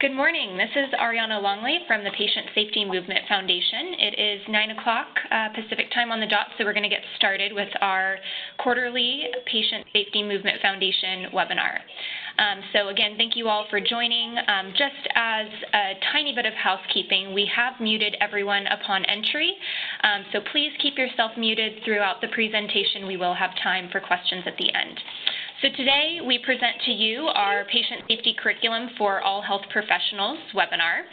Good morning. This is Ariana Longley from the Patient Safety Movement Foundation. It is 9 o'clock uh, Pacific time on the dot, so we're going to get started with our quarterly Patient Safety Movement Foundation webinar. Um, so again, thank you all for joining. Um, just as a tiny bit of housekeeping, we have muted everyone upon entry, um, so please keep yourself muted throughout the presentation. We will have time for questions at the end. So today we present to you our Patient Safety Curriculum for All Health Professionals webinar.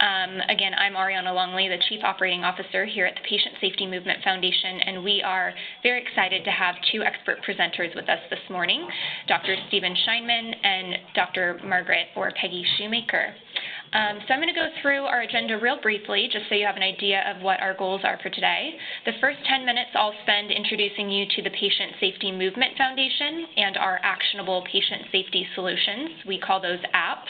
Um, again, I'm Ariana Longley, the Chief Operating Officer here at the Patient Safety Movement Foundation, and we are very excited to have two expert presenters with us this morning, Dr. Steven Scheinman and Dr. Margaret or Peggy Shoemaker. Um, so I'm going to go through our agenda real briefly, just so you have an idea of what our goals are for today. The first 10 minutes I'll spend introducing you to the Patient Safety Movement Foundation and our actionable patient safety solutions. We call those apps.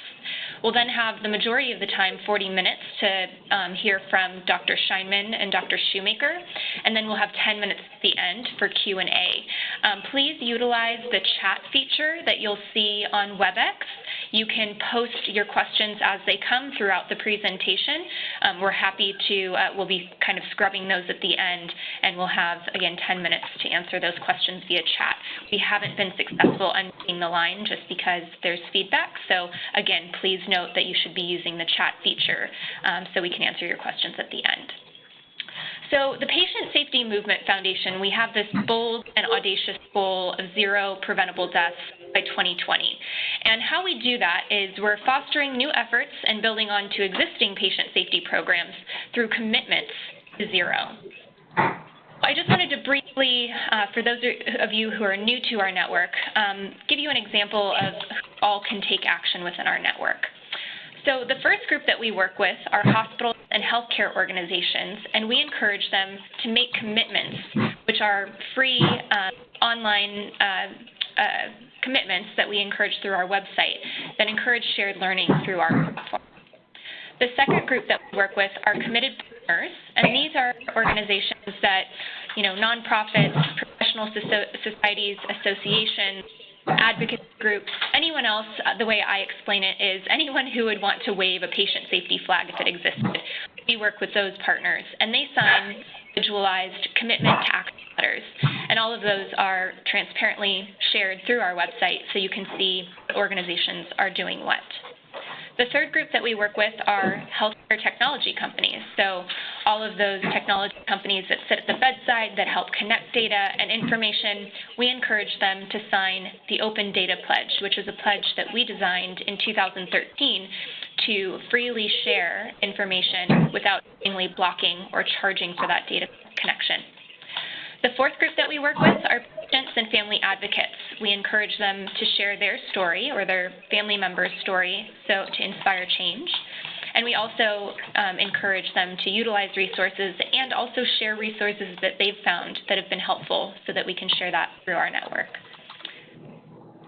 We'll then have the majority of the time, 40 minutes, to um, hear from Dr. Scheinman and Dr. Shoemaker, and then we'll have 10 minutes at the end for Q&A. Um, please utilize the chat feature that you'll see on WebEx. You can post your questions as they come throughout the presentation. Um, we're happy to, uh, we'll be kind of scrubbing those at the end, and we'll have, again, 10 minutes to answer those questions via chat. We haven't been successful unmuting the line just because there's feedback, so again, please note that you should be using the chat feature um, so we can answer your questions at the end. So the Patient Safety Movement Foundation, we have this bold and audacious goal of zero preventable deaths by 2020. And how we do that is we're fostering new efforts and building on to existing patient safety programs through commitments to zero. I just wanted to briefly, uh, for those of you who are new to our network, um, give you an example of who all can take action within our network. So the first group that we work with are hospitals and healthcare organizations, and we encourage them to make commitments, which are free uh, online uh, uh, commitments that we encourage through our website that encourage shared learning through our platform. The second group that we work with are committed partners, and these are organizations that, you know, nonprofits, professional societies, associations, advocacy groups, anyone else, uh, the way I explain it is anyone who would want to wave a patient safety flag if it existed. We work with those partners, and they sign individualized commitment to action letters. And all of those are transparently shared through our website so you can see organizations are doing what. The third group that we work with are healthcare technology companies. So all of those technology companies that sit at the bedside that help connect data and information, we encourage them to sign the Open Data Pledge, which is a pledge that we designed in 2013 to freely share information without blocking or charging for that data connection. The fourth group that we work with are patients and family advocates. We encourage them to share their story or their family member's story so to inspire change. And we also um, encourage them to utilize resources and also share resources that they've found that have been helpful so that we can share that through our network.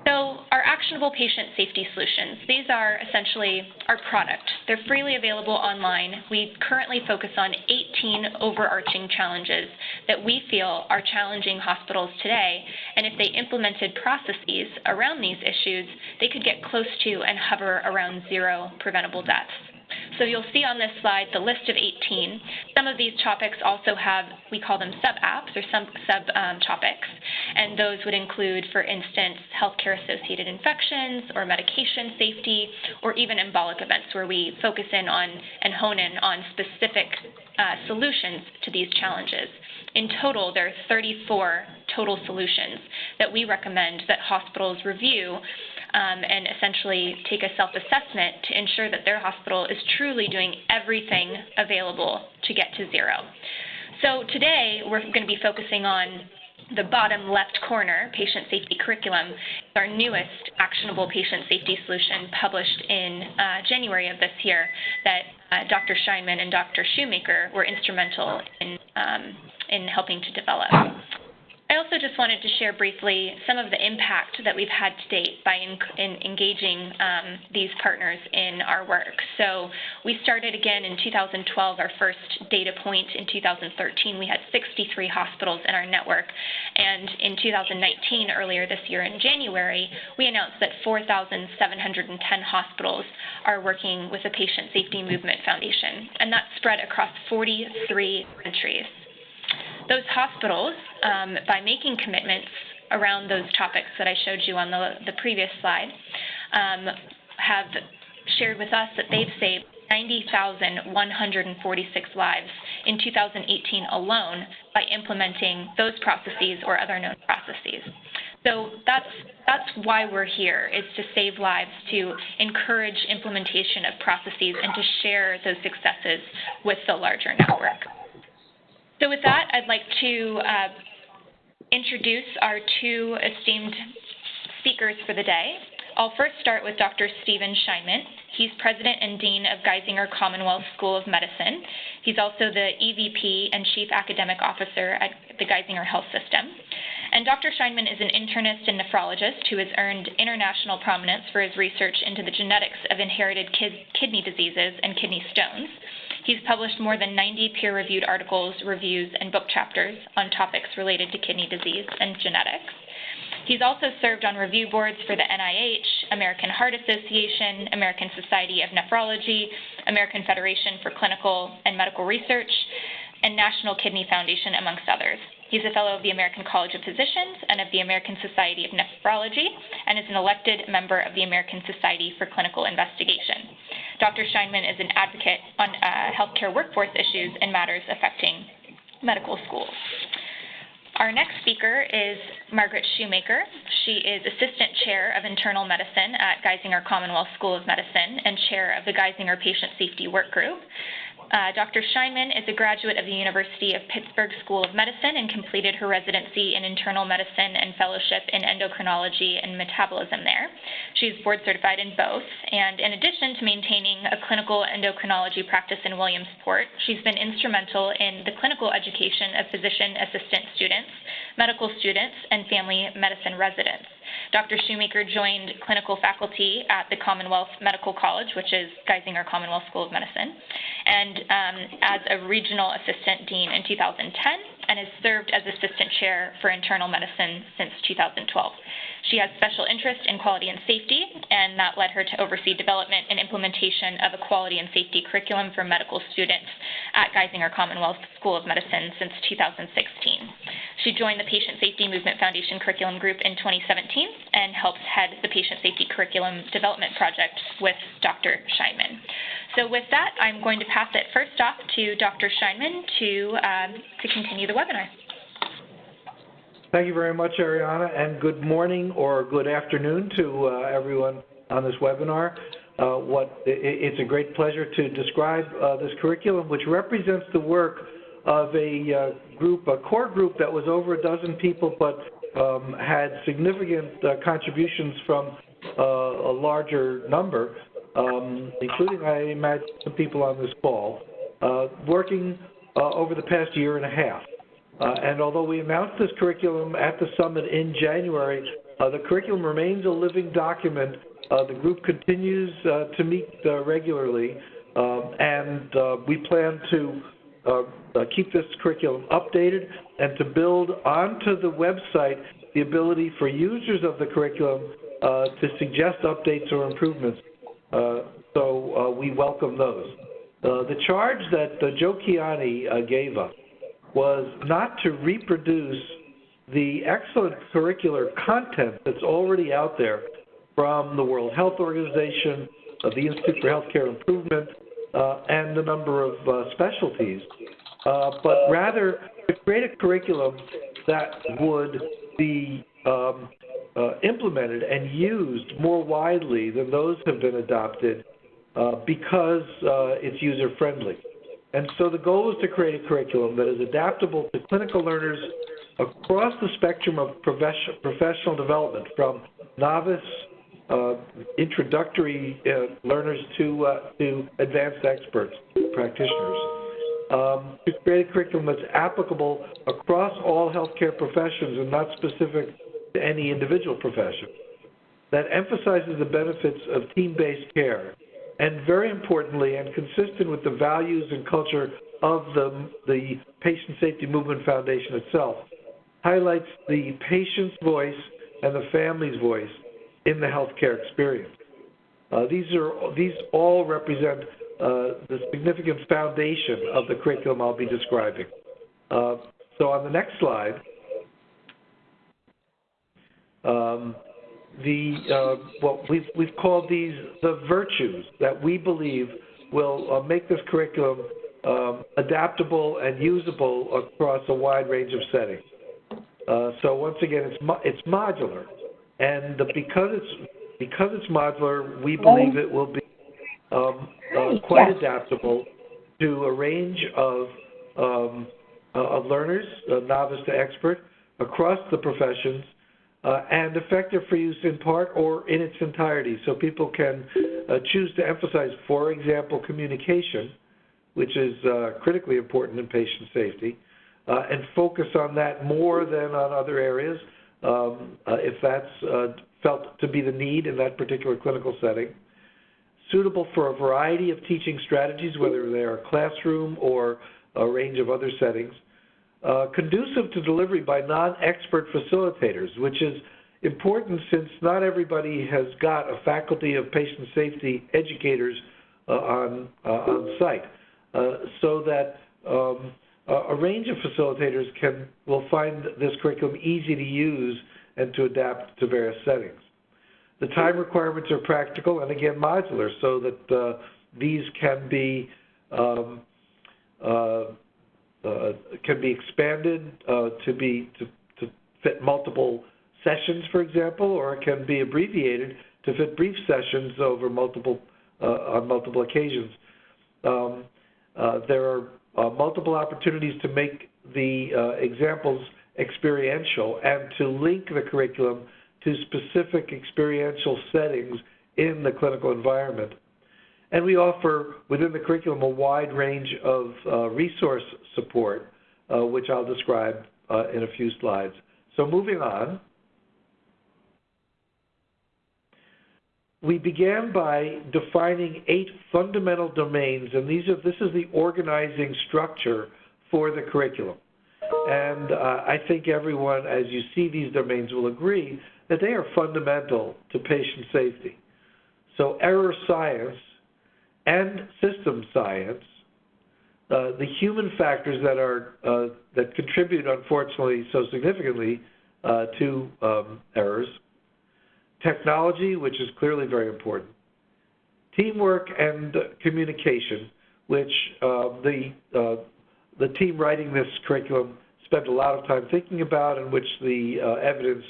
So our actionable patient safety solutions, these are essentially our product. They're freely available online. We currently focus on 18 overarching challenges that we feel are challenging hospitals today, and if they implemented processes around these issues, they could get close to and hover around zero preventable deaths. So you'll see on this slide the list of 18. Some of these topics also have, we call them sub-apps or some sub-topics, um, and those would include, for instance, healthcare-associated infections or medication safety or even embolic events where we focus in on and hone in on specific uh, solutions to these challenges. In total, there are 34 total solutions that we recommend that hospitals review um, and essentially take a self-assessment to ensure that their hospital is truly doing everything available to get to zero. So today we're going to be focusing on the bottom left corner, patient safety curriculum, our newest actionable patient safety solution published in uh, January of this year that uh, Dr. Scheinman and Dr. Shoemaker were instrumental in, um, in helping to develop. I also just wanted to share briefly some of the impact that we've had to date by in, in engaging um, these partners in our work. So we started again in 2012, our first data point. In 2013, we had 63 hospitals in our network. And in 2019, earlier this year in January, we announced that 4,710 hospitals are working with the Patient Safety Movement Foundation. And that's spread across 43 countries those hospitals, um, by making commitments around those topics that I showed you on the, the previous slide, um, have shared with us that they've saved 90,146 lives in 2018 alone by implementing those processes or other known processes. So that's that's why we're here is to save lives, to encourage implementation of processes, and to share those successes with the larger network. So with that, I'd like to uh, introduce our two esteemed speakers for the day. I'll first start with Dr. Steven Scheinman. He's President and Dean of Geisinger Commonwealth School of Medicine. He's also the EVP and Chief Academic Officer at the Geisinger Health System. And Dr. Scheinman is an internist and nephrologist who has earned international prominence for his research into the genetics of inherited kid- kidney diseases and kidney stones. He's published more than 90 peer reviewed articles, reviews, and book chapters on topics related to kidney disease and genetics. He's also served on review boards for the NIH, American Heart Association, American Society of Nephrology, American Federation for Clinical and Medical Research, and National Kidney Foundation, amongst others. He's a fellow of the American College of Physicians and of the American Society of Nephrology, and is an elected member of the American Society for Clinical Investigation. Dr. Scheinman is an advocate on uh, healthcare workforce issues and matters affecting medical schools. Our next speaker is Margaret Shoemaker. She is Assistant Chair of Internal Medicine at Geisinger Commonwealth School of Medicine and Chair of the Geisinger Patient Safety Work Group. Uh, Dr. Scheinman is a graduate of the University of Pittsburgh School of Medicine and completed her residency in internal medicine and fellowship in endocrinology and metabolism there. She's board certified in both, and in addition to maintaining a clinical endocrinology practice in Williamsport, she's been instrumental in the clinical education of physician assistant students, medical students, and family medicine residents. Dr. Shoemaker joined clinical faculty at the Commonwealth Medical College, which is Geisinger Commonwealth School of Medicine, and um, as a regional assistant dean in 2010, and has served as assistant chair for internal medicine since 2012. She has special interest in quality and safety, and that led her to oversee development and implementation of a quality and safety curriculum for medical students at Geisinger Commonwealth School of Medicine since 2016. She joined the Patient Safety Movement Foundation Curriculum Group in 2017 and helps head the Patient Safety Curriculum Development Project with Dr. Scheinman. So with that, I'm going to pass it first off to Dr. Scheinman to, um, to continue the webinar. Thank you very much, Ariana, and good morning or good afternoon to uh, everyone on this webinar. Uh, what, it, it's a great pleasure to describe uh, this curriculum, which represents the work of a uh, group, a core group that was over a dozen people, but um, had significant uh, contributions from uh, a larger number, um, including, I imagine, some people on this call, working over the past year and a half. Uh, and although we announced this curriculum at the summit in January, uh, the curriculum remains a living document. Uh, the group continues uh, to meet uh, regularly, um, and uh, we plan to Uh, uh, keep this curriculum updated and to build onto the website the ability for users of the curriculum uh, to suggest updates or improvements. so we welcome those. the charge that Joe Kiani gave us was not to reproduce the excellent curricular content that's already out there from the World Health Organization, uh, the Institute for Healthcare Improvement, uh, and the number of uh, specialties, uh, but rather to create a curriculum that would be um, uh, implemented and used more widely than those have been adopted uh, because it's user friendly. And so the goal is to create a curriculum that is adaptable to clinical learners across the spectrum of professional development, from novice, uh, introductory uh, learners to, uh, to advanced experts, practitioners. um, to create a curriculum that's applicable across all healthcare professions and not specific to any individual profession, that emphasizes the benefits of team-based care, and very importantly, and consistent with the values and culture of the, the Patient Safety Movement Foundation itself, highlights the patient's voice and the family's voice in the healthcare experience. Uh, these are these all represent uh, the significant foundation of the curriculum I'll be describing. Uh, so on the next slide, um, the uh, what we've we've called these the virtues that we believe will uh, make this curriculum um, adaptable and usable across a wide range of settings. Uh, so once again, it's mo- it's modular, and because it's because it's modular, we believe it will be um, uh, quite yes. adaptable to a range of um, uh, of learners, uh, novice to expert, across the professions, uh, and effective for use in part or in its entirety. So people can uh, choose to emphasize, for example, communication, which is uh, critically important in patient safety, uh, and focus on that more than on other areas um, uh, if that's uh, felt to be the need in that particular clinical setting. Suitable for a variety of teaching strategies, whether they are classroom or a range of other settings. Uh, conducive to delivery by non-expert facilitators, which is important since not everybody has got a faculty of patient safety educators uh, on, uh, on site. Uh, so that um, a range of facilitators can will find this curriculum easy to use and to adapt to various settings. The time requirements are practical and again modular, so that uh, these can be um, uh, uh, can be expanded uh, to be to, to fit multiple sessions, for example, or it can be abbreviated to fit brief sessions over multiple uh, on multiple occasions. Um, uh, there are uh, multiple opportunities to make the uh, examples experiential and to link the curriculum to specific experiential settings in the clinical environment. And we offer within the curriculum a wide range of uh, resource support, uh, which I'll describe uh, in a few slides. So moving on. We began by defining eight fundamental domains, and these are this is the organizing structure for the curriculum. And uh, I think everyone, as you see these domains, will agree that they are fundamental to patient safety. So error science and system science, uh, the human factors that are uh, that contribute, unfortunately, so significantly uh, to um, errors, technology, which is clearly very important, teamwork and communication, which uh, the uh, the team writing this curriculum spent a lot of time thinking about, and which the uh, evidence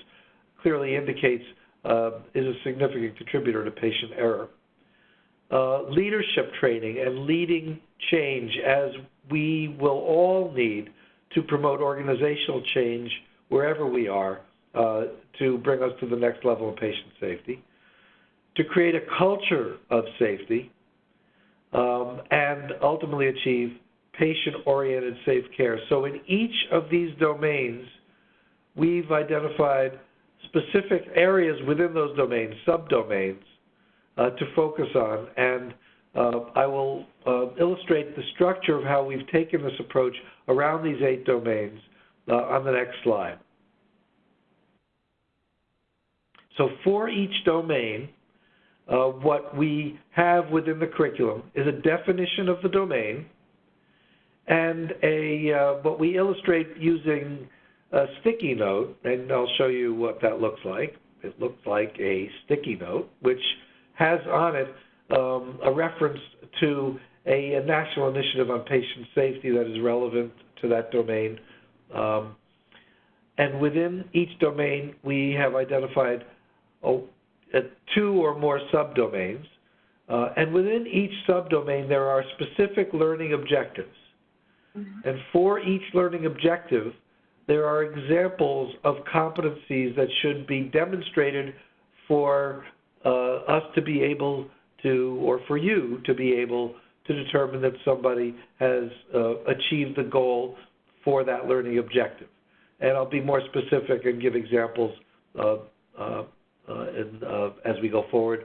clearly indicates uh, is a significant contributor to patient error. Uh, leadership training and leading change, as we will all need to promote organizational change wherever we are to bring us to the next level of patient safety, to create a culture of safety, um, and ultimately achieve patient-oriented safe care. So in each of these domains, we've identified specific areas within those domains, subdomains, uh, to focus on. And uh, I will uh, illustrate the structure of how we've taken this approach around these eight domains uh, on the next slide. So for each domain, uh, what we have within the curriculum is a definition of the domain and a uh, what we illustrate using a sticky note, and I'll show you what that looks like. It looks like a sticky note, which has on it um, a reference to a, a, national initiative on patient safety that is relevant to that domain. Um, and within each domain, we have identified two or more subdomains. Uh, and within each subdomain, there are specific learning objectives. Mm-hmm. And for each learning objective, there are examples of competencies that should be demonstrated for uh, us to be able to, or for you to be able to determine that somebody has uh, achieved the goal for that learning objective. And I'll be more specific and give examples uh, uh, as we go forward.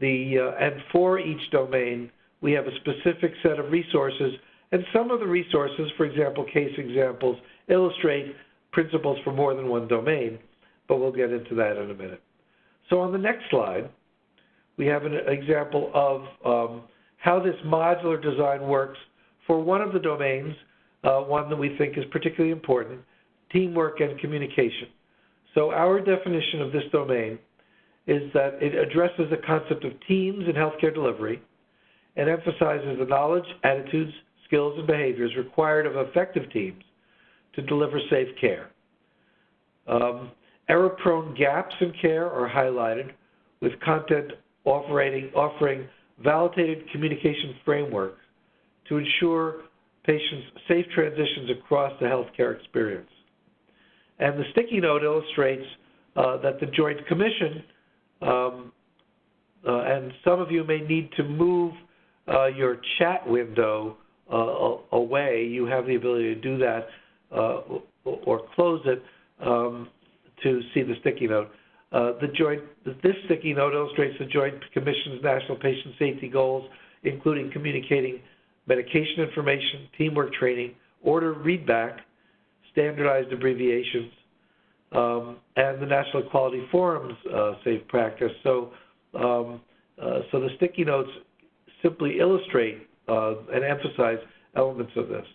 The, and for each domain, we have a specific set of resources, and some of the resources, for example, case examples, illustrate principles for more than one domain, but we'll get into that in a minute. So on the next slide, we have an example of um, how this modular design works for one of the domains, uh, one that we think is particularly important, teamwork and communication. So our definition of this domain is that it addresses the concept of teams in healthcare delivery and emphasizes the knowledge, attitudes, skills, and behaviors required of effective teams to deliver safe care. Um, error-prone gaps in care are highlighted with content offering, offering validated communication frameworks to ensure patients' safe transitions across the healthcare experience. And the sticky note illustrates uh, that the Joint Commission, um, uh, and some of you may need to move uh, your chat window uh, away. You have the ability to do that uh, or close it um, to see the sticky note. Uh, the joint, this sticky note illustrates the Joint Commission's national patient safety goals, including communicating medication information, teamwork training, order readback, standardized abbreviations, um, and the National Quality Forum's uh, safe practice. So, um, uh, so the sticky notes simply illustrate uh, and emphasize elements of this.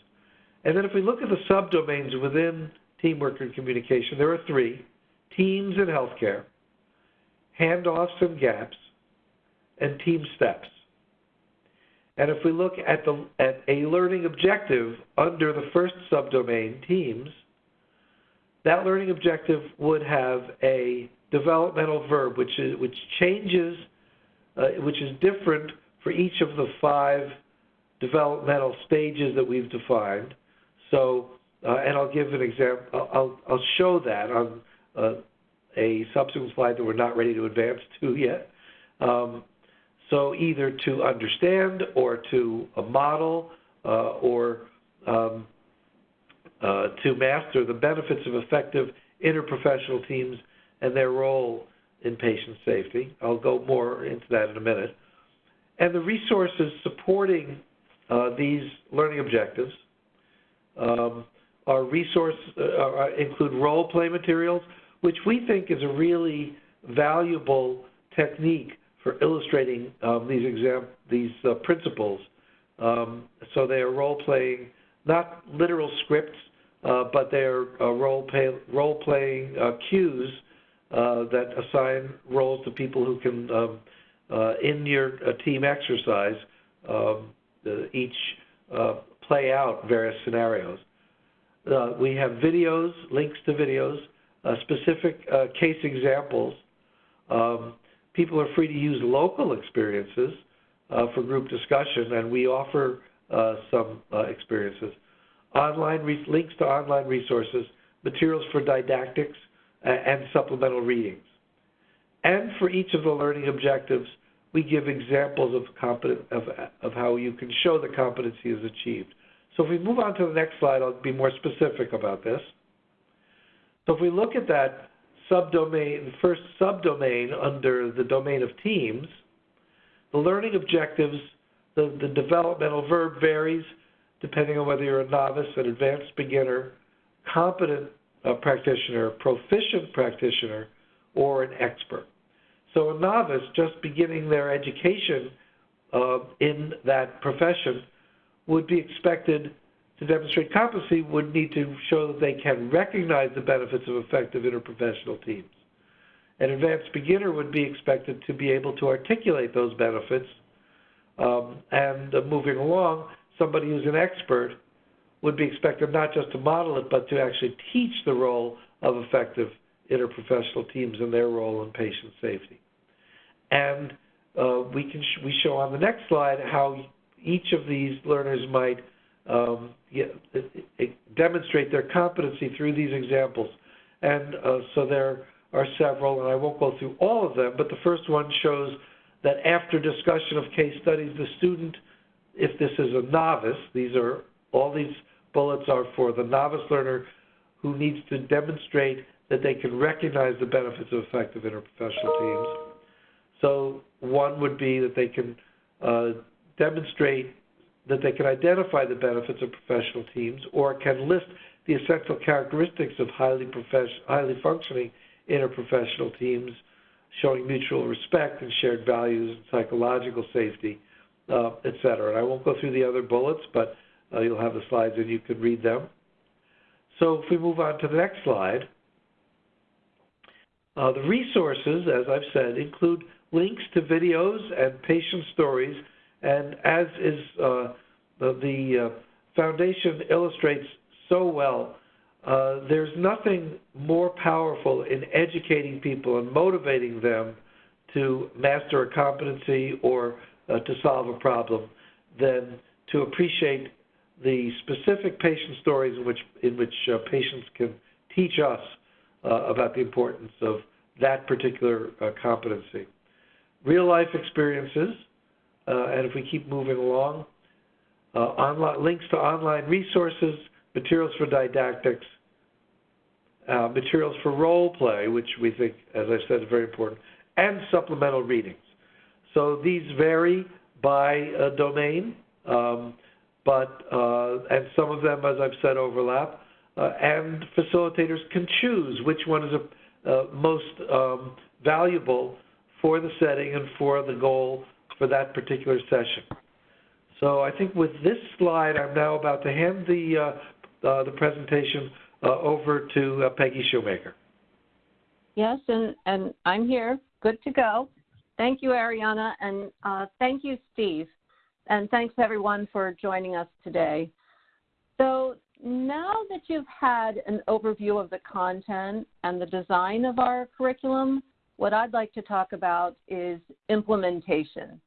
And then if we look at the subdomains within teamwork and communication, there are three teams in healthcare, handoffs and gaps, and team steps. And if we look at, the, at a learning objective under the first subdomain, teams, that learning objective would have a developmental verb, which, is, which changes, uh, which is different for each of the five developmental stages that we've defined. So, uh, and I'll give an example. I'll, I'll show that on uh, a subsequent slide that we're not ready to advance to yet. Um, so either to understand or to model uh, or um, uh, to master the benefits of effective interprofessional teams and their role in patient safety. I'll go more into that in a minute. And the resources supporting uh, these learning objectives um, are resource uh, include role play materials, which we think is a really valuable technique for illustrating um, these exam these uh, principles. Um, so they are role playing, not literal scripts, uh, but they are uh, role play role playing uh, cues uh, that assign roles to people who can um, in your team exercise um, each play out various scenarios. Uh, we have videos, links to videos, uh, specific uh, case examples. Um, people are free to use local experiences uh, for group discussion, and we offer uh, some uh, experiences. Online links to online resources, materials for didactics, and supplemental readings. And for each of the learning objectives, we give examples of, of, of how you can show the competency is achieved. So if we move on to the next slide, I'll be more specific about this. So if we look at that subdomain, the first subdomain under the domain of teams, the learning objectives, the, the developmental verb varies depending on whether you're a novice, an advanced beginner, competent uh, practitioner, proficient practitioner, or an expert. So a novice just beginning their education uh, in that profession would be expected to demonstrate competency would need to show that they can recognize the benefits of effective interprofessional teams. An advanced beginner would be expected to be able to articulate those benefits. Um, and uh, moving along, somebody who's an expert would be expected not just to model it, but to actually teach the role of effective interprofessional teams and their role in patient safety. And uh, we can sh we show on the next slide how each of these learners might um, demonstrate their competency through these examples. And uh, so there are several, and I won't go through all of them, but the first one shows that after discussion of case studies, the student if this is a novice, these are all these bullets are for the novice learner who needs to demonstrate that they can recognize the benefits of effective interprofessional teams. So one would be that they can uh, demonstrate that they can identify the benefits of professional teams or can list the essential characteristics of highly, highly functioning interprofessional teams showing mutual respect and shared values and psychological safety, uh, et cetera. And I won't go through the other bullets, but uh, you'll have the slides and you can read them. So if we move on to the next slide, uh, the resources, as I've said, include links to videos and patient stories, and as is uh, the, the uh, foundation illustrates so well, uh, there's nothing more powerful in educating people and motivating them to master a competency or uh, to solve a problem than to appreciate the specific patient stories in which in which uh, patients can teach us uh, about the importance of that particular competency. Real life experiences, and if we keep moving along, uh, online, links to online resources, materials for didactics, uh, materials for role play, which we think, as I said, is very important, and supplemental readings. So these vary by domain, um, but uh, and some of them, as I've said, overlap. Uh, and facilitators can choose which one is a, uh, most um, valuable for the setting and for the goal for that particular session. So I think with this slide, I'm now about to hand the, uh, uh, the presentation uh, over to uh, Peggy Shoemaker. Yes, and, and I'm here, good to go. Thank you, Ariana, and uh, thank you, Steve. And thanks everyone for joining us today. So now that you've had an overview of the content and the design of our curriculum, what I'd like to talk about is implementation.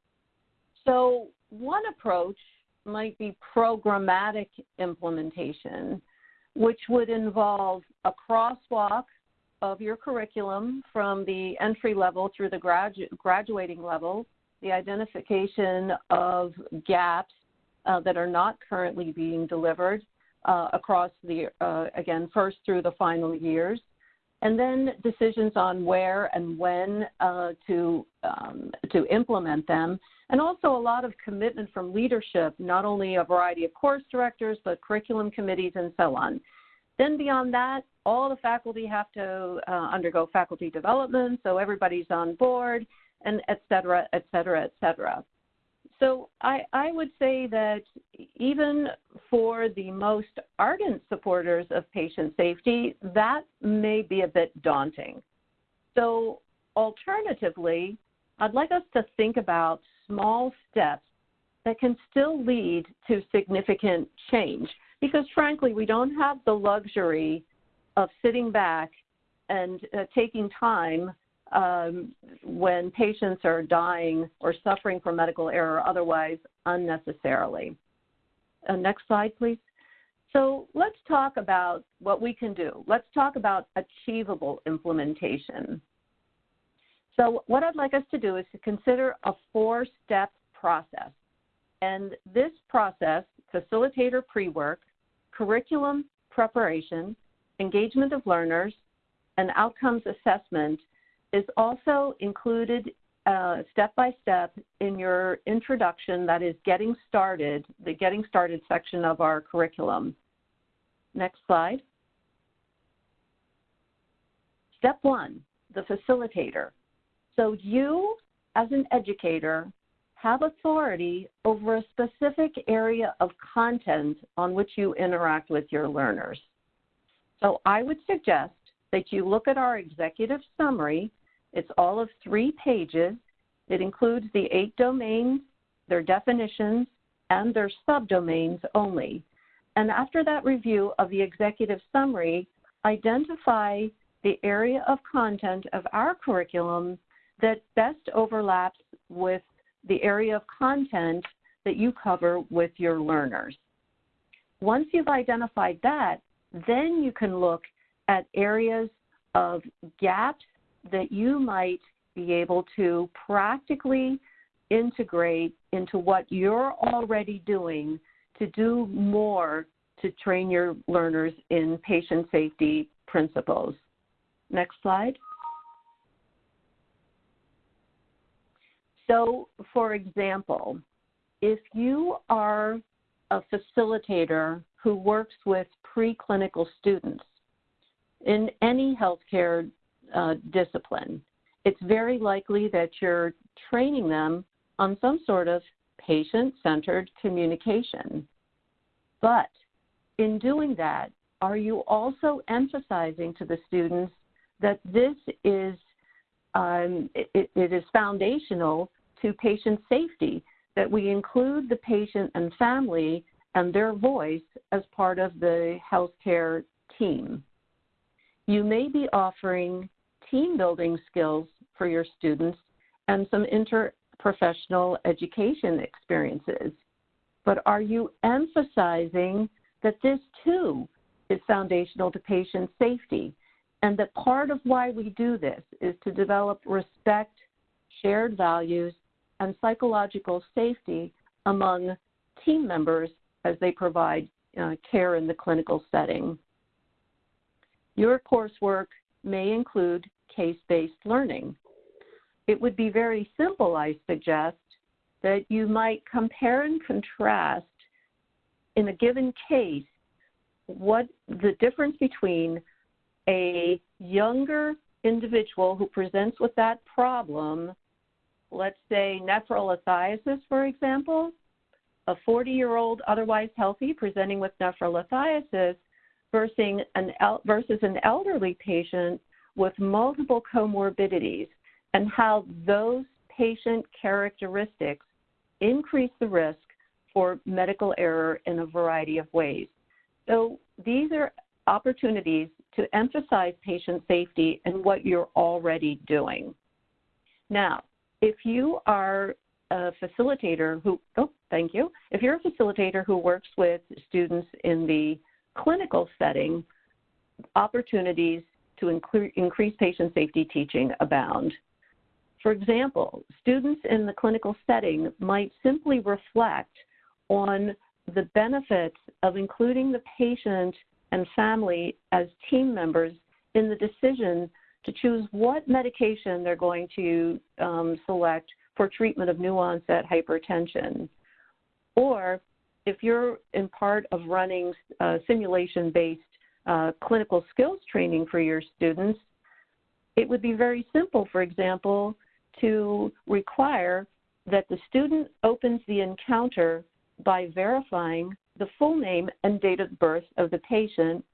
So one approach might be programmatic implementation, which would involve a crosswalk of your curriculum from the entry level through the gradu- graduating level, the identification of gaps uh, that are not currently being delivered uh, across the, uh, again, first through the final years, and then decisions on where and when uh, to, um, to implement them, and also a lot of commitment from leadership, not only a variety of course directors, but curriculum committees and so on. Then beyond that, all the faculty have to uh, undergo faculty development, so everybody's on board, and et cetera, et cetera, et cetera. So I, I would say that even for the most ardent supporters of patient safety, that may be a bit daunting. So alternatively, I'd like us to think about small steps that can still lead to significant change because frankly, we don't have the luxury of sitting back and uh, taking time um, when patients are dying or suffering from medical error otherwise unnecessarily. Uh, next slide, please. So let's talk about what we can do. Let's talk about achievable implementation. So what I'd like us to do is to consider a four-step process. And this process, facilitator pre-work, curriculum preparation, engagement of learners, and outcomes assessment is also included uh, step by step in your introduction, that is getting started, the getting started section of our curriculum. Next slide. Step one, the facilitator. So you, as an educator, have authority over a specific area of content on which you interact with your learners. So I would suggest that you look at our executive summary. It's all of three pages. It includes the eight domains, their definitions, and their subdomains only. And after that review of the executive summary, identify the area of content of our curriculum that best overlaps with the area of content that you cover with your learners. Once you've identified that, then you can look at areas of gaps that you might be able to practically integrate into what you're already doing to do more to train your learners in patient safety principles. Next slide. So, for example, if you are a facilitator who works with preclinical students in any healthcare uh, discipline, it's very likely that you're training them on some sort of patient centered communication. But in doing that, are you also emphasizing to the students that this is um, it, it is foundational to patient safety that we include the patient and family and their voice as part of the healthcare team. You may be offering team building skills for your students and some interprofessional education experiences. But are you emphasizing that this too is foundational to patient safety and that part of why we do this is to develop respect, shared values, and psychological safety among team members as they provide uh, care in the clinical setting. Your coursework may include case based learning. It would be very simple, I suggest, that you might compare and contrast in a given case what the difference between a younger individual who presents with that problem, let's say nephrolithiasis, for example, a 40 year old otherwise healthy presenting with nephrolithiasis versus an, versus an elderly patient with multiple comorbidities, and how those patient characteristics increase the risk for medical error in a variety of ways. So these are opportunities to emphasize patient safety and what you're already doing. Now, if you are a facilitator who, oh, thank you. If you're a facilitator who works with students in the clinical setting, opportunities to increase patient safety teaching abound. For example, students in the clinical setting might simply reflect on the benefits of including the patient and family as team members in the decision to choose what medication they're going to um, select for treatment of new onset hypertension. Or if you're in part of running uh, simulation based uh, clinical skills training for your students, it would be very simple, for example, to require that the student opens the encounter by verifying the full name and date of birth of the patient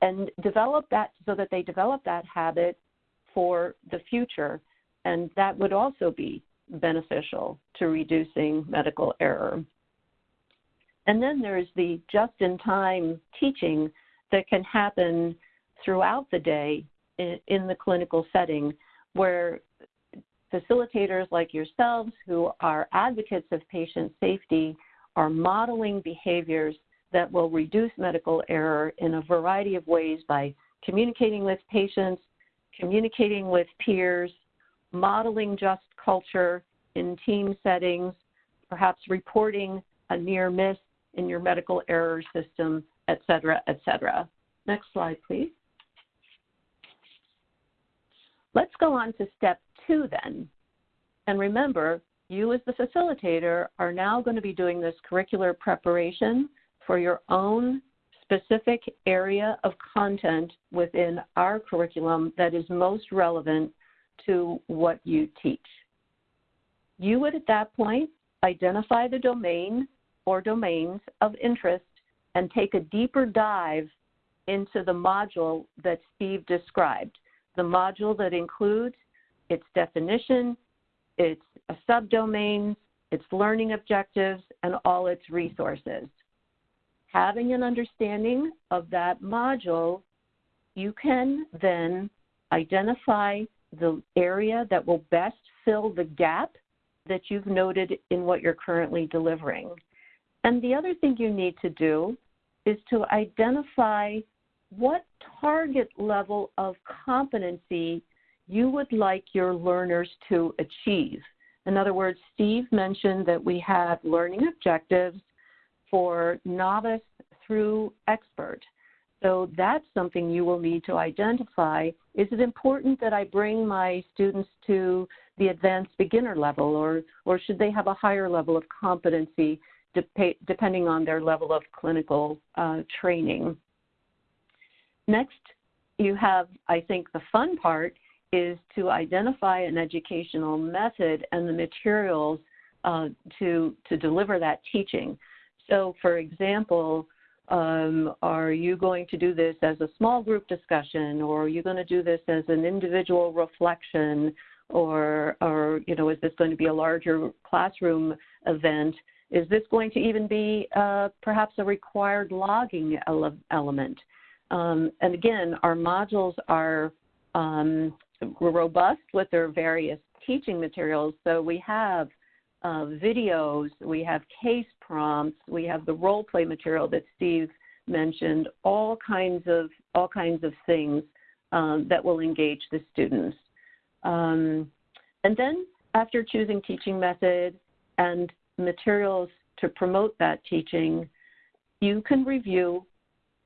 and develop that so that they develop that habit for the future. And that would also be beneficial to reducing medical error. And then there's the just in time teaching that can happen throughout the day in, the clinical setting where facilitators like yourselves who are advocates of patient safety are modeling behaviors that will reduce medical error in a variety of ways by communicating with patients, communicating with peers, modeling just culture in team settings, perhaps reporting a near miss in your medical error system, et cetera, et cetera. Next slide, please. Let's go on to step two then. And remember, you as the facilitator are now going to be doing this curricular preparation for your own specific area of content within our curriculum that is most relevant to what you teach. You would at that point identify the domain or domains of interest and take a deeper dive into the module that Steve described. The module that includes its definition, its subdomains, its learning objectives, and all its resources. Having an understanding of that module, you can then identify the area that will best fill the gap that you've noted in what you're currently delivering. And the other thing you need to do is to identify what target level of competency you would like your learners to achieve. In other words, Steve mentioned that we have learning objectives for novice through expert. So that's something you will need to identify. Is it important that I bring my students to the advanced beginner level or, or should they have a higher level of competency dep depending on their level of clinical uh, training? Next, you have, I think the fun part is to identify an educational method and the materials uh, to, to deliver that teaching. So for example, um, are you going to do this as a small group discussion or are you going to do this as an individual reflection or, or you know, is this going to be a larger classroom event? Is this going to even be uh, perhaps a required logging ele element? Um, and again, our modules are um, robust with their various teaching materials. So we have uh, videos, we have case prompts, we have the role play material that Steve mentioned, all kinds of all kinds of things um, that will engage the students. Um, and then after choosing teaching method and materials to promote that teaching, you can review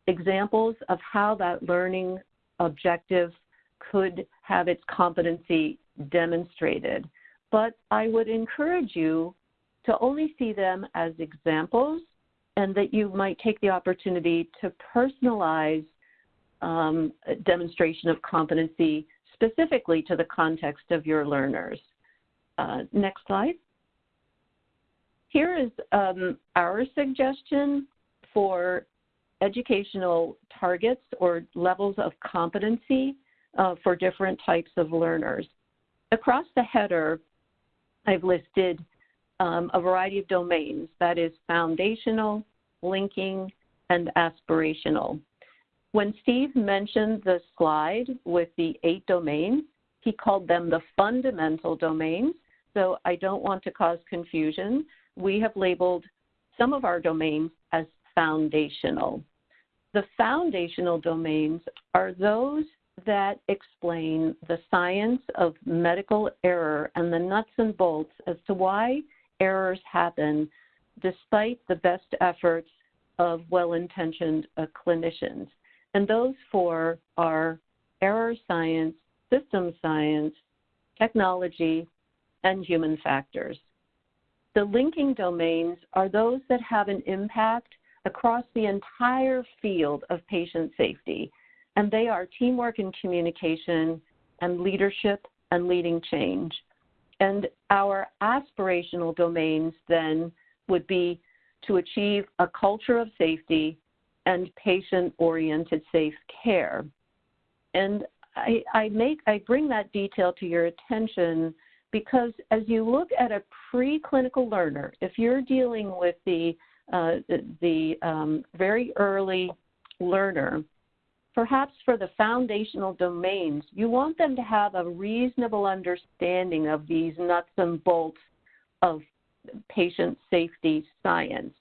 examples of how that learning objective could have its competency demonstrated. But I would encourage you to only see them as examples and that you might take the opportunity to personalize um, demonstration of competency specifically to the context of your learners. Uh, next slide. Here is um, our suggestion for educational targets or levels of competency uh, for different types of learners. Across the header, I've listed um, a variety of domains, that is foundational, linking, and aspirational. When Steve mentioned the slide with the eight domains, he called them the fundamental domains, so I don't want to cause confusion. We have labeled some of our domains as foundational. The foundational domains are those that explain the science of medical error and the nuts and bolts as to why errors happen despite the best efforts of well-intentioned uh, clinicians. And those four are error science, system science, technology, and human factors. The linking domains are those that have an impact across the entire field of patient safety, and they are teamwork and communication and leadership and leading change. And our aspirational domains then would be to achieve a culture of safety and patient-oriented safe care. And I, I, make I bring that detail to your attention because as you look at a preclinical learner, if you're dealing with the uh, the, the um, very early learner, perhaps for the foundational domains, you want them to have a reasonable understanding of these nuts and bolts of patient safety science.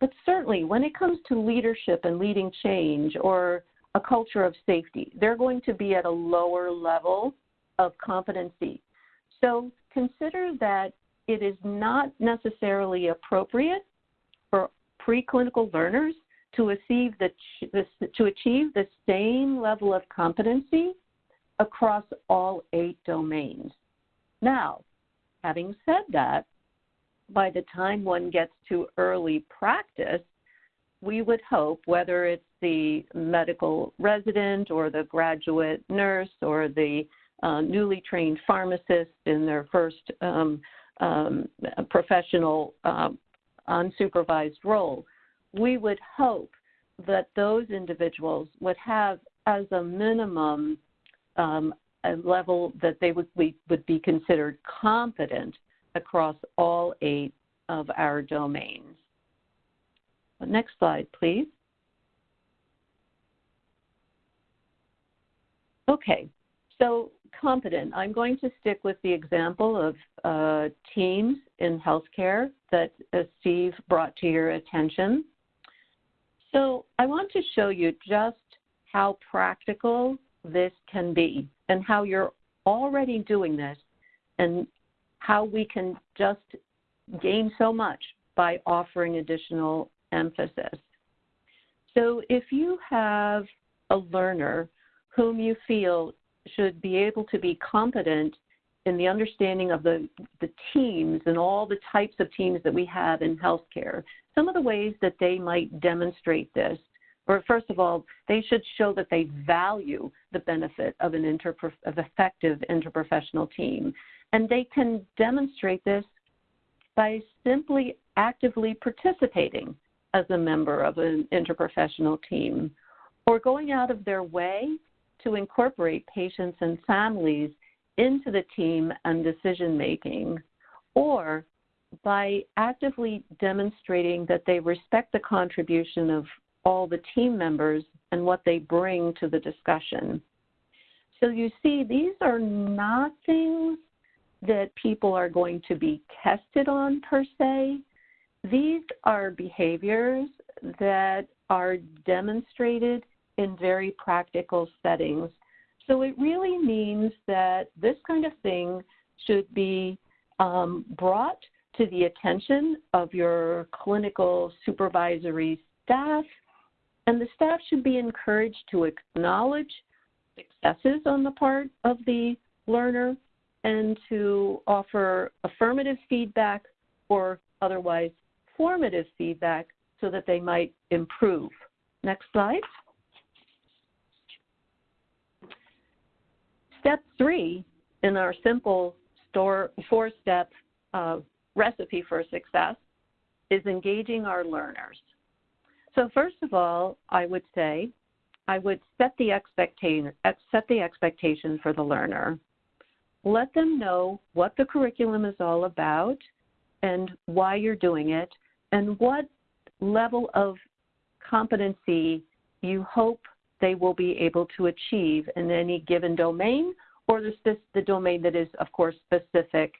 But certainly, when it comes to leadership and leading change or a culture of safety, they're going to be at a lower level of competency. So consider that it is not necessarily appropriate for preclinical learners to achieve the, to achieve the same level of competency across all eight domains. Now, having said that, by the time one gets to early practice, we would hope, whether it's the medical resident or the graduate nurse or the uh, newly trained pharmacists in their first um, um, professional um, unsupervised role, we would hope that those individuals would have as a minimum um, a level that they would, we, would be considered competent across all eight of our domains. Next slide, please. Okay, so competent. I'm going to stick with the example of uh, teams in healthcare that uh, Steve brought to your attention. So I want to show you just how practical this can be and how you're already doing this and how we can just gain so much by offering additional emphasis. So if you have a learner whom you feel should be able to be competent in the understanding of the, the teams and all the types of teams that we have in healthcare, some of the ways that they might demonstrate this, or first of all, they should show that they value the benefit of an interprof- of effective interprofessional team. And they can demonstrate this by simply actively participating as a member of an interprofessional team or going out of their way to incorporate patients and families into the team and decision making, or by actively demonstrating that they respect the contribution of all the team members and what they bring to the discussion. So you see, these are not things that people are going to be tested on per se. These are behaviors that are demonstrated in very practical settings. So it really means that this kind of thing should be um, brought to the attention of your clinical supervisory staff, and the staff should be encouraged to acknowledge successes on the part of the learner and to offer affirmative feedback or otherwise formative feedback so that they might improve. Next slide. Step three in our simple store, four-step uh, recipe for success is engaging our learners. So first of all, I would say I would set the expectation set the expectation for the learner. Let them know what the curriculum is all about and why you're doing it and what level of competency you hope they will be able to achieve in any given domain or the, the domain that is, of course, specific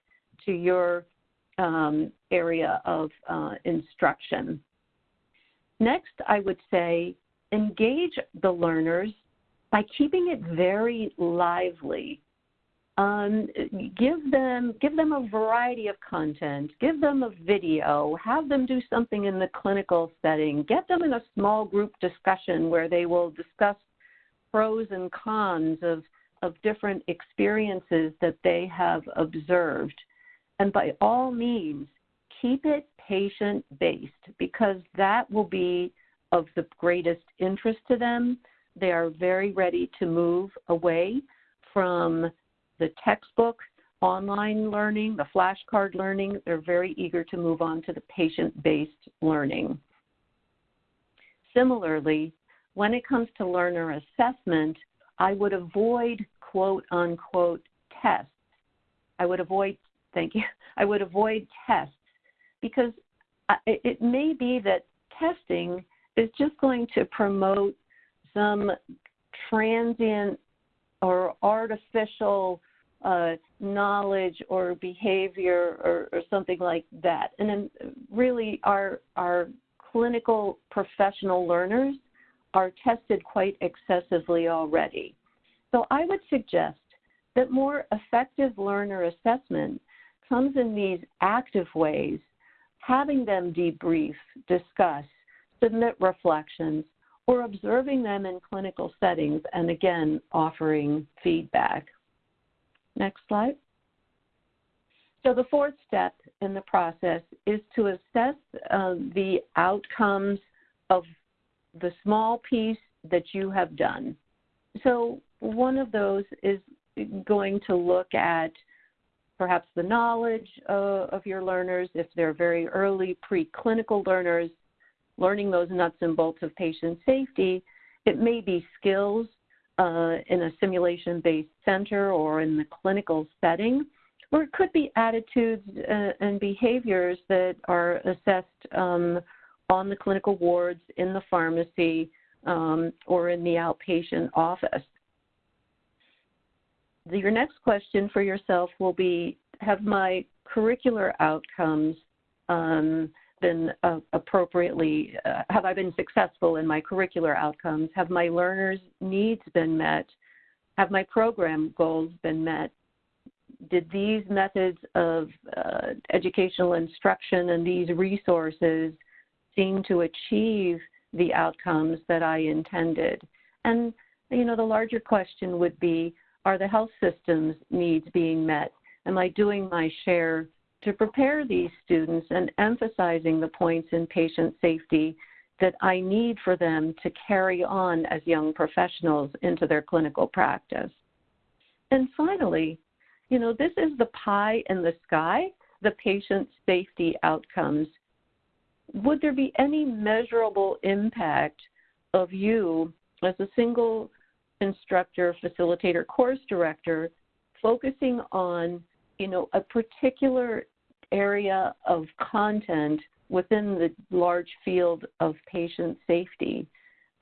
to your um, area of uh, instruction. Next, I would say engage the learners by keeping it very lively. Um, give them give them a variety of content. Give them a video. Have them do something in the clinical setting. Get them in a small group discussion where they will discuss pros and cons of of different experiences that they have observed. And by all means, keep it patient based because that will be of the greatest interest to them. They are very ready to move away from the textbook online learning, the flashcard learning. They're very eager to move on to the patient based learning. Similarly, when it comes to learner assessment, I would avoid quote unquote tests. I would avoid, thank you, I would avoid tests because uh, it may be that testing is just going to promote some transient or artificial uh, knowledge or behavior or, or, something like that. And then really our, our clinical professional learners are tested quite excessively already. So I would suggest that more effective learner assessment comes in these active ways, having them debrief, discuss, submit reflections, or observing them in clinical settings and again offering feedback. Next slide. So the fourth step in the process is to assess uh, the outcomes of the small piece that you have done. So one of those is going to look at perhaps the knowledge uh, of your learners, if they're very early preclinical learners, learning those nuts and bolts of patient safety. It may be skills uh, in a simulation based center or in the clinical setting, or it could be attitudes uh, and behaviors that are assessed um, on the clinical wards, in the pharmacy, um, or in the outpatient office. Your next question for yourself will be Have my curricular outcomes um, been uh, appropriately, uh, have I been successful in my curricular outcomes? Have my learners' needs been met? Have my program goals been met? did these methods of uh, educational instruction and these resources seem to achieve the outcomes that I intended? And, you know, the larger question would be, are the health system's needs being met? Am I doing my share to prepare these students and emphasizing the points in patient safety that I need for them to carry on as young professionals into their clinical practice? And finally, you know, this is the pie in the sky, the patient safety outcomes. Would there be any measurable impact of you as a single instructor, facilitator, course director focusing on, you know, a particular area of content within the large field of patient safety?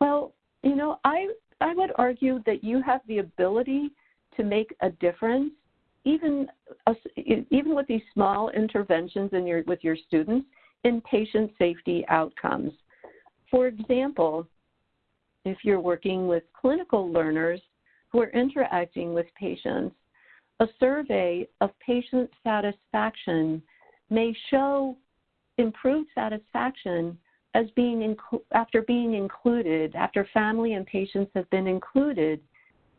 Well, you know, I I would argue that you have the ability to make a difference, even uh, even with these small interventions in your with your students in patient safety outcomes. For example, if you're working with clinical learners who are interacting with patients, a survey of patient satisfaction may show improved satisfaction as being after being included, after family and patients have been included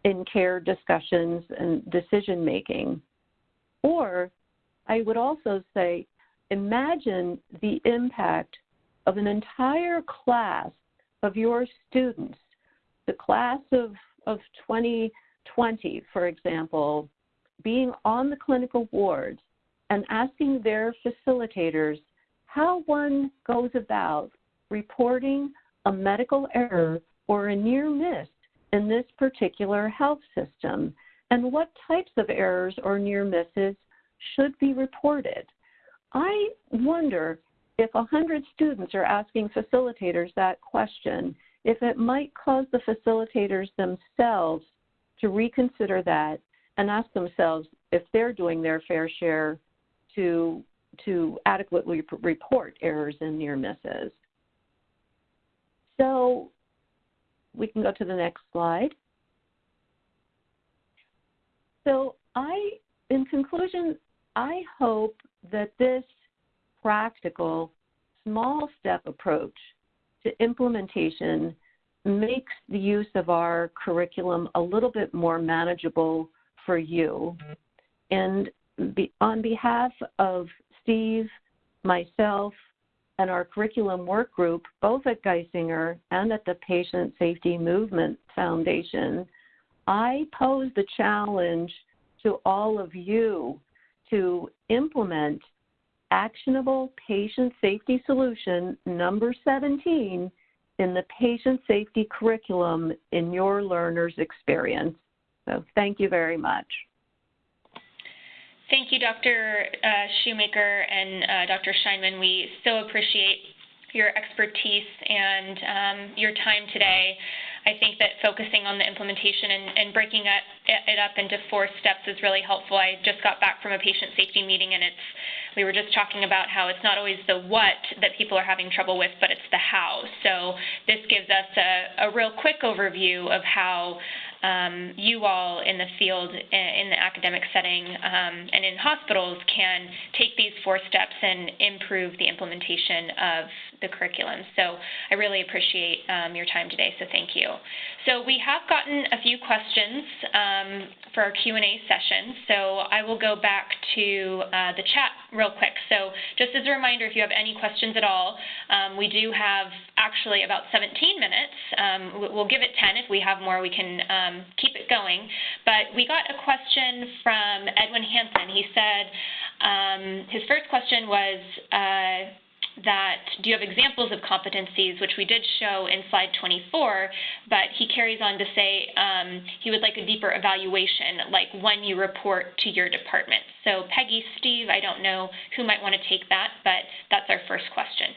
in care discussions and decision making. Or I would also say, imagine the impact of an entire class of your students, the class of, of 2020, for example, being on the clinical wards and asking their facilitators how one goes about reporting a medical error or a near miss in this particular health system and what types of errors or near misses should be reported. I wonder if 100 students are asking facilitators that question, if it might cause the facilitators themselves to reconsider that and ask themselves if they're doing their fair share to, to adequately report errors and near misses. So we can go to the next slide. So I, in conclusion, I hope that this practical, small step approach to implementation makes the use of our curriculum a little bit more manageable for you. And on behalf of Steve, myself, and our curriculum work group, both at Geisinger and at the Patient Safety Movement Foundation, I pose the challenge to all of you to implement actionable patient safety solution number 17 in the patient safety curriculum in your learner's experience. So thank you very much. Thank you, Dr. Uh, Shoemaker and uh, Dr. Scheinman. We so appreciate your expertise and um, your time today. I think that focusing on the implementation and, and breaking it, it, up into four steps is really helpful. I just got back from a patient safety meeting, and it's we were just talking about how it's not always the what that people are having trouble with, but it's the how. So this gives us a, a real quick overview of how um, you all in the field, in the academic setting, um, and in hospitals can take these four steps and improve the implementation of the curriculum. So I really appreciate um, your time today, so thank you. So we have gotten a few questions um, for our Q&A session, so I will go back to uh, the chat real quick. So just as a reminder, if you have any questions at all, um, we do have actually about 17 minutes. Um, we'll give it 10. If we have more, we can um, keep it going. But we got a question from Edwin Hansen. He said um, his first question was, uh, that do you have examples of competencies, which we did show in slide 24, but he carries on to say um, he would like a deeper evaluation, like when you report to your department. So Peggy, Steve, I don't know who might want to take that, but that's our first question.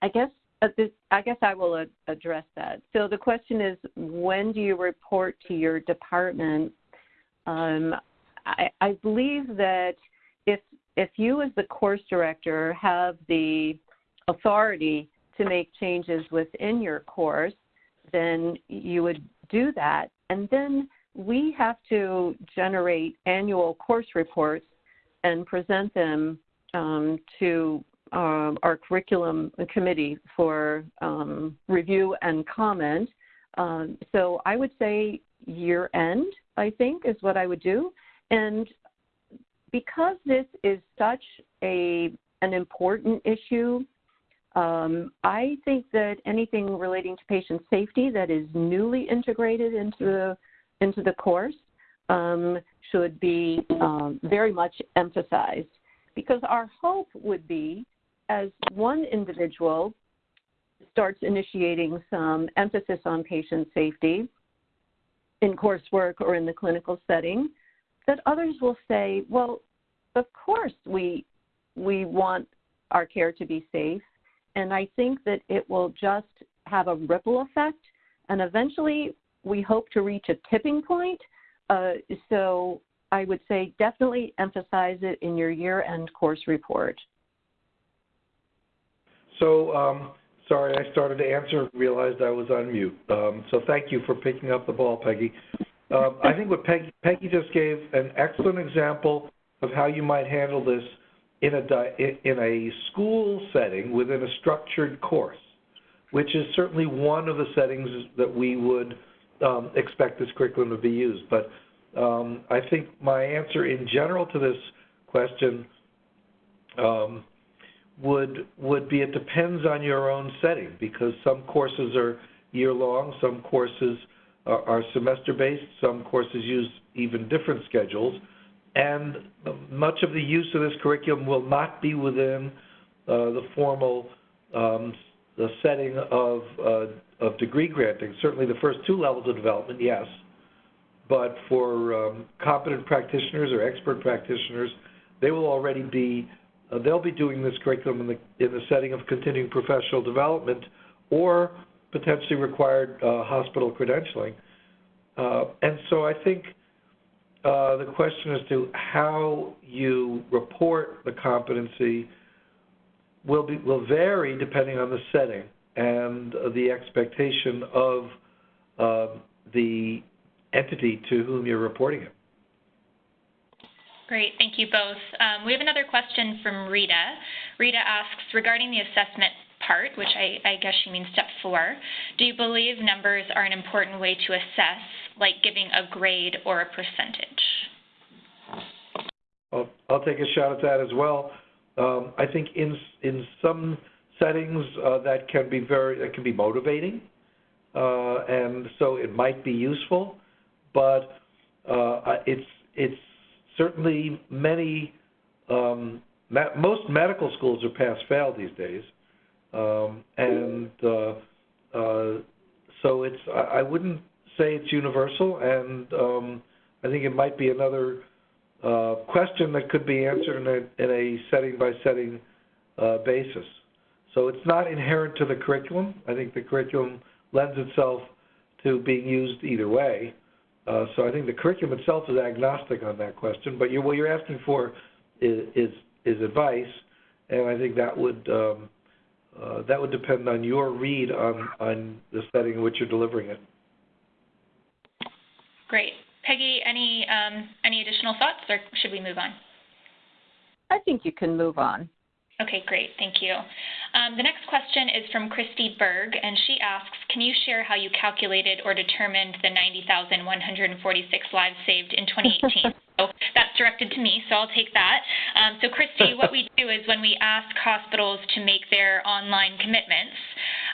I guess uh, I guess I will address that. So the question is, when do you report to your department? Um, I, I believe that if if you as the course director have the authority to make changes within your course, then you would do that. And then we have to generate annual course reports and present them um, to um, our curriculum committee for um, review and comment. Um, so I would say year end, I think, is what I would do. And because this is such a an important issue, um, I think that anything relating to patient safety that is newly integrated into the into the course um, should be um, very much emphasized. Because our hope would be as one individual starts initiating some emphasis on patient safety in coursework or in the clinical setting, that others will say, well, of course we, we want our care to be safe. And I think that it will just have a ripple effect. And eventually, we hope to reach a tipping point. Uh, so I would say definitely emphasize it in your year end course report. So, um, sorry, I started to answer, realized I was on mute. Um, so thank you for picking up the ball, Peggy. Um, I think what Peggy, Peggy just gave an excellent example of how you might handle this in a, in a school setting within a structured course, which is certainly one of the settings that we would um, expect this curriculum to be used. But um, I think my answer in general to this question um, would would be it depends on your own setting because some courses are year long, some courses are, are semester based, some courses use even different schedules, and much of the use of this curriculum will not be within uh, the formal um, the setting of uh, of degree granting. Certainly, the first two levels of development, yes, but for um, competent practitioners or expert practitioners, they will already be uh, they'll be doing this curriculum in the in the setting of continuing professional development or potentially required uh, hospital credentialing. Uh, and so I think uh, the question as to how you report the competency will be will vary depending on the setting and the expectation of uh, the entity to whom you're reporting it. Great, thank you both. Um, we have another question from Rita. Rita asks, regarding the assessment part, which I, I, guess she means step four, do you believe numbers are an important way to assess, like giving a grade or a percentage? I'll, I'll take a shot at that as well. Um, I think in in some settings uh, that can be very that can be motivating, uh, and so it might be useful, but uh, it's it's certainly many um, most medical schools are pass fail these days, um, and uh, uh, so it's I, I wouldn't say it's universal, and um, I think it might be another uh, question that could be answered in a, in a setting by setting basis. So it's not inherent to the curriculum. I think the curriculum lends itself to being used either way. Uh, so I think the curriculum itself is agnostic on that question. But you're, what you're asking for is, is, is advice, and I think that would um, uh, that would depend on your read on on the setting in which you're delivering it. Great. Peggy, any um, any additional thoughts, or should we move on? I think you can move on. Okay, great. Thank you. Um, the next question is from Christy Berg, and she asks, can you share how you calculated or determined the 90,146 lives saved in 2018? so that's directed to me, so I'll take that. Um, so Christy, what we do is when we ask hospitals to make their online commitments,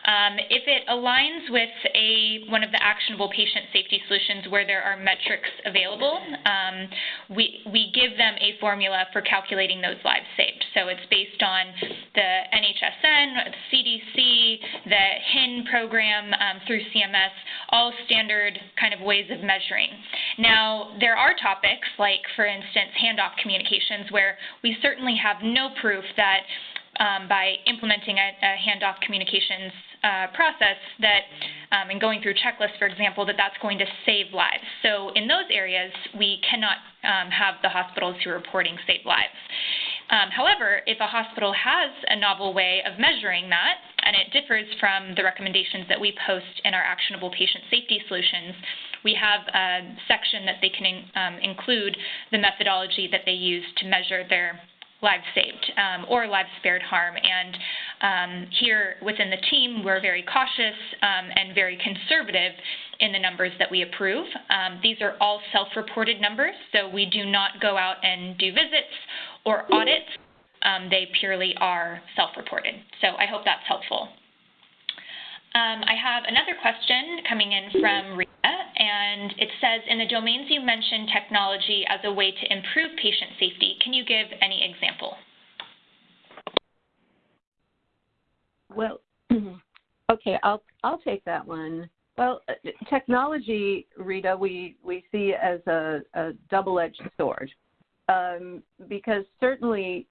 um, if it aligns with a one of the actionable patient safety solutions where there are metrics available, um, we, we give them a formula for calculating those lives saved. So it's based on the NHSN, CDC, the HIN program um, through CMS, all standard kind of ways of measuring. Now, there are topics like, for instance, handoff communications where we certainly have no proof that um, by implementing a, a handoff communications uh, process that um, and going through checklists, for example, that that's going to save lives. So in those areas, we cannot um, have the hospitals who are reporting save lives. Um, however, if a hospital has a novel way of measuring that, and it differs from the recommendations that we post in our actionable patient safety solutions. We have a section that they can um, include the methodology that they use to measure their lives saved um, or lives spared harm. And um, here within the team, we're very cautious um, and very conservative in the numbers that we approve. Um, these are all self reported numbers, so we do not go out and do visits or audits. Um, they purely are self reported. So I hope that's helpful. Um, I have another question coming in from Rita, and it says, in the domains you mentioned technology as a way to improve patient safety, can you give any example? Well, okay, I'll I'll take that one. Well, uh, technology, Rita, we we see as a, a double-edged sword, um, because certainly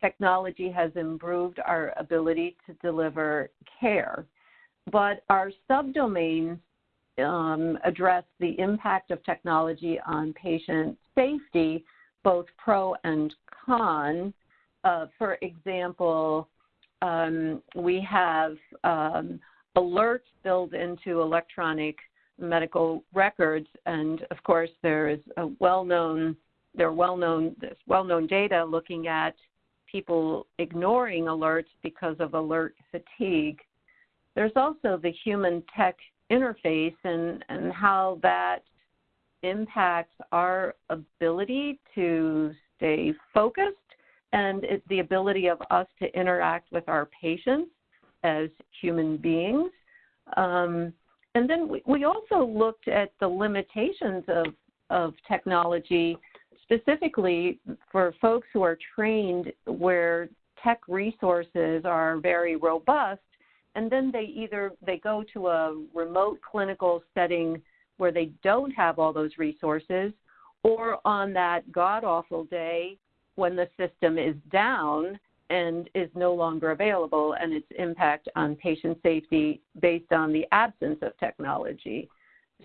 technology has improved our ability to deliver care but our subdomains um, address the impact of technology on patient safety, both pro and con. Uh, for example, um, we have um, alerts built into electronic medical records, and of course, there is a well-known there are well-known there's well-known data looking at people ignoring alerts because of alert fatigue. There's also the human tech interface and, and how that impacts our ability to stay focused and it, the ability of us to interact with our patients as human beings. Um, and then we, we also looked at the limitations of, of technology, specifically for folks who are trained where tech resources are very robust and then they either they go to a remote clinical setting where they don't have all those resources or on that god awful day when the system is down and is no longer available and its impact on patient safety based on the absence of technology.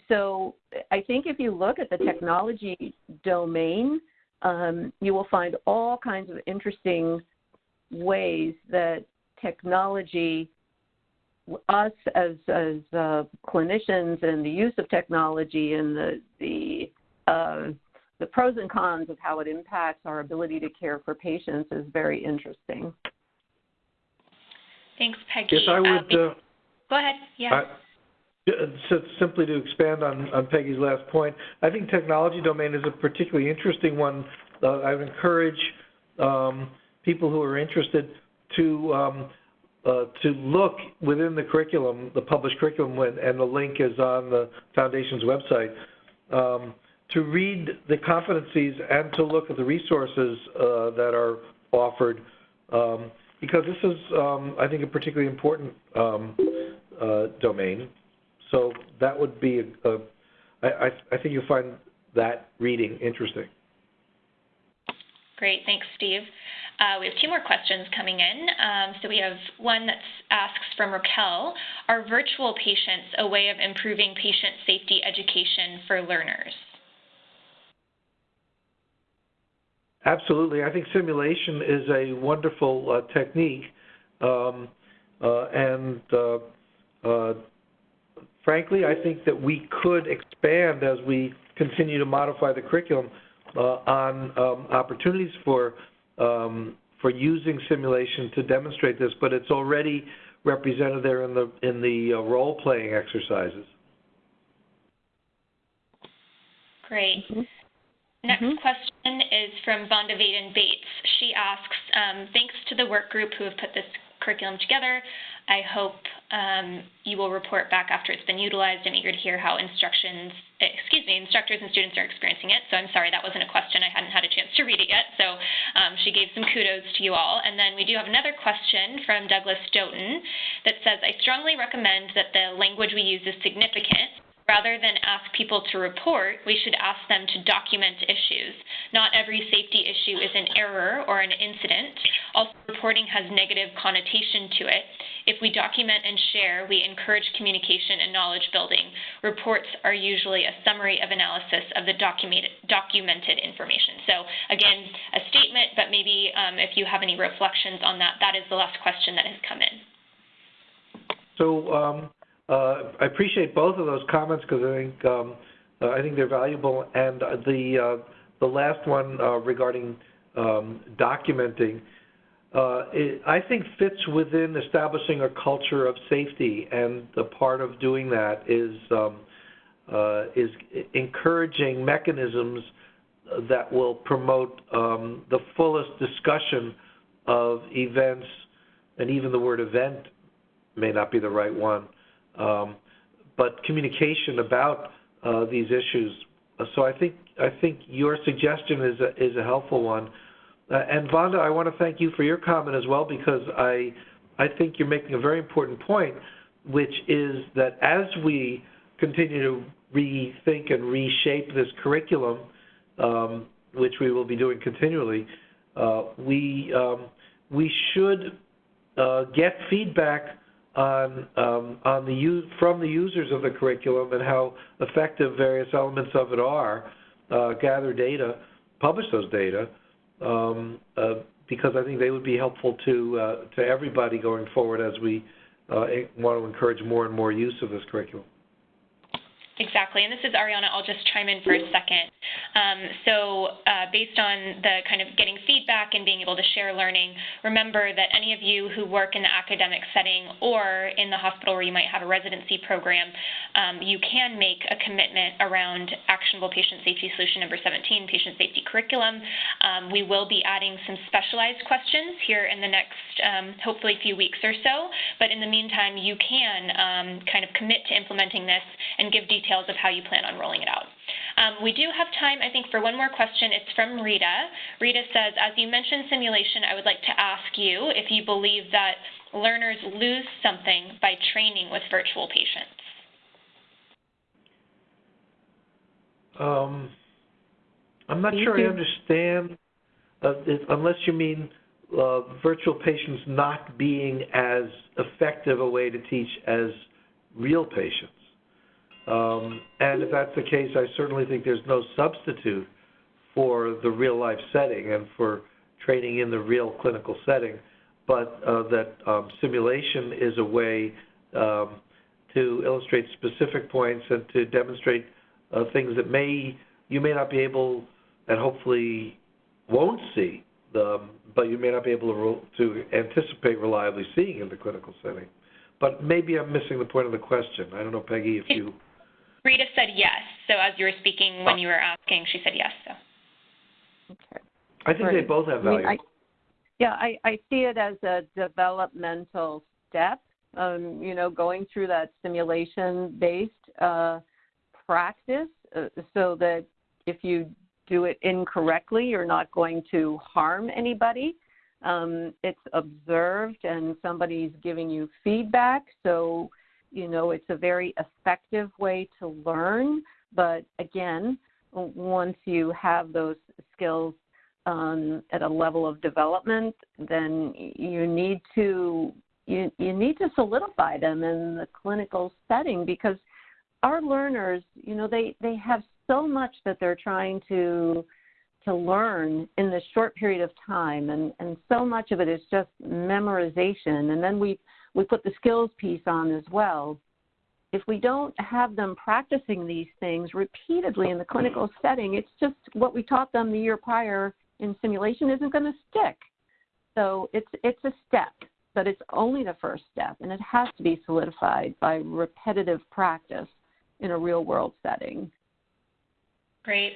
So i think if you look at the technology domain um, you will find all kinds of interesting ways that technology us as as uh, clinicians and the use of technology and the the uh, the pros and cons of how it impacts our ability to care for patients is very interesting. Thanks, Peggy. Yes, I would. Uh, go ahead. Yeah. so simply to expand on, on Peggy's last point, I think technology domain is a particularly interesting one. Uh, I would encourage um, people who are interested to um, uh, to look within the curriculum, the published curriculum, and the link is on the Foundation's website, um, to read the competencies and to look at the resources uh, that are offered, um, because this is, um, I think, a particularly important um, uh, domain. So that would be, a, a, I, I think you'll find that reading interesting. Great, thanks, Steve. Uh, we have two more questions coming in. Um, so we have one that asks from Raquel, are virtual patients a way of improving patient safety education for learners? Absolutely. I think simulation is a wonderful uh, technique. Um, uh, and uh, uh, frankly, I think that we could expand as we continue to modify the curriculum uh, on um, opportunities for um, for using simulation to demonstrate this, but it's already represented there in the in the uh, role playing exercises. Great. Mm-hmm. Next mm-hmm. question is from Vonda Vaden Bates. She asks, um, thanks to the work group who have put this curriculum together. I hope um, you will report back after it's been utilized. I'm eager to hear how instructions, excuse me, instructors and students are experiencing it. So I'm sorry that wasn't a question. I hadn't had a chance to read it yet. So um, she gave some kudos to you all. And then we do have another question from Douglas Stoughton that says, I strongly recommend that the language we use is significant Rather than ask people to report, we should ask them to document issues. Not every safety issue is an error or an incident. Also, reporting has negative connotation to it. If we document and share, we encourage communication and knowledge building. Reports are usually a summary of analysis of the documented, documented information. So again, a statement, but maybe um, if you have any reflections on that, that is the last question that has come in. So um, uh, I appreciate both of those comments because I think um, uh, I think they're valuable. And the uh, the last one uh, regarding um, documenting, uh, it, I think fits within establishing a culture of safety, and the part of doing that is um, uh, is encouraging mechanisms that will promote um, the fullest discussion of events, and even the word event may not be the right one, um, but communication about uh, these issues. So I think I think your suggestion is a, is a helpful one. Uh, and Vonda, I want to thank you for your comment as well because I I think you're making a very important point, which is that as we continue to rethink and reshape this curriculum, um, which we will be doing continually, uh, we um, we should uh, get feedback on um, on the from the users of the curriculum and how effective various elements of it are. Uh, gather data, publish those data, um, uh, because I think they would be helpful to uh, to everybody going forward as we uh, want to encourage more and more use of this curriculum. Exactly, and this is Ariana. I'll just chime in for a second. Um, so, uh, based on the kind of getting feedback and being able to share learning, remember that any of you who work in the academic setting or in the hospital where you might have a residency program, um, you can make a commitment around actionable patient safety solution number 17, patient safety curriculum. Um, we will be adding some specialized questions here in the next, um, hopefully, few weeks or so. But in the meantime, you can um, kind of commit to implementing this and give details details of how you plan on rolling it out. Um, we do have time, I think, for one more question. It's from Rita. Rita says, as you mentioned simulation, I would like to ask you if you believe that learners lose something by training with virtual patients. Um, I'm not sure I understand, uh, if, unless you mean uh, virtual patients not being as effective a way to teach as real patients. Um, and if that's the case, I certainly think there's no substitute for the real life setting and for training in the real clinical setting, but uh, that um, simulation is a way um, to illustrate specific points and to demonstrate uh, things that may you may not be able and hopefully won't see, the, but you may not be able to, to anticipate reliably seeing in the clinical setting. But maybe I'm missing the point of the question. I don't know, Peggy, if you Rita said yes. So as you were speaking when you were asking, she said yes. So. Okay. I think they both have value. I mean, I, yeah, I, I see it as a developmental step. Um, you know, going through that simulation-based uh, practice, uh, so that if you do it incorrectly, you're not going to harm anybody. Um, it's observed, and somebody's giving you feedback. So you know, it's a very effective way to learn. But again, once you have those skills um, at a level of development, then you need to you, you need to solidify them in the clinical setting because our learners, you know, they, they have so much that they're trying to to learn in this short period of time and, and so much of it is just memorization and then we we put the skills piece on as well. If we don't have them practicing these things repeatedly in the clinical setting, it's just what we taught them the year prior in simulation isn't going to stick. So it's it's a step, but it's only the first step, and it has to be solidified by repetitive practice in a real world setting. Great.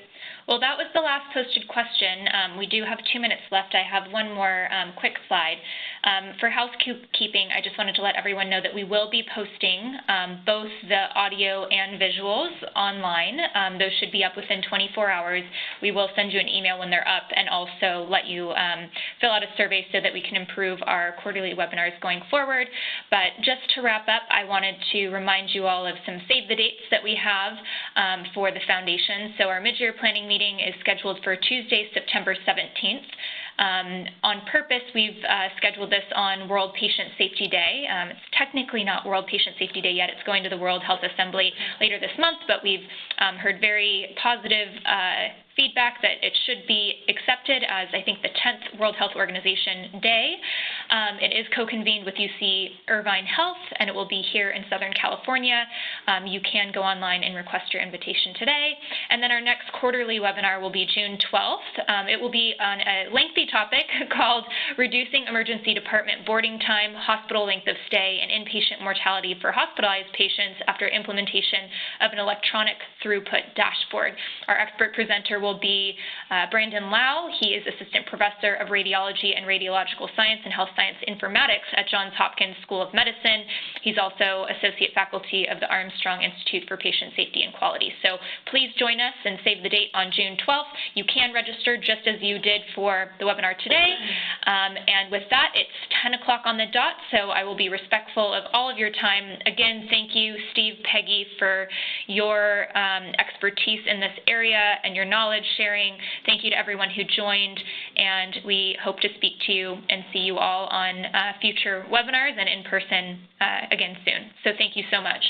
Well, that was the last posted question. Um, we do have two minutes left. I have one more um, quick slide. Um, for housekeeping, I just wanted to let everyone know that we will be posting um, both the audio and visuals online. Um, those should be up within 24 hours. We will send you an email when they're up and also let you um, fill out a survey so that we can improve our quarterly webinars going forward. But just to wrap up, I wanted to remind you all of some save the dates that we have for the foundation. So our mid-year planning meeting is scheduled for Tuesday, September 17th. Um, on purpose, we've uh, scheduled this on World Patient Safety Day. Um, it's technically not World Patient Safety Day yet. It's going to the World Health Assembly later this month, but we've um, heard very positive uh, feedback that it should be accepted as, I think, the 10th World Health Organization Day. Um, it is co-convened with UC Irvine Health, and it will be here in Southern California. Um, you can go online and request your invitation today. And then our next quarterly webinar will be June 12th. Um, it will be on a lengthy topic called Reducing Emergency Department Boarding Time, Hospital Length of Stay, and Inpatient Mortality for Hospitalized Patients after implementation of an electronic throughput dashboard. Our expert presenter will be uh, Brandyn Lau. He is Assistant Professor of Radiology and Radiological Science and Health Science Informatics at Johns Hopkins School of Medicine. He's also Associate Faculty of the Armstrong Institute for Patient Safety and Quality. So please join us and save the date on June 12th. You can register just as you did for the webinar today. Um, and with that, it's 10 o'clock on the dot, so I will be respectful of all of your time. Again, thank you, Steve, Peggy, for your um, expertise in this area and your knowledge sharing. Thank you to everyone who joined, and we hope to speak to you and see you all on uh, future webinars and in person uh, again soon. So thank you so much.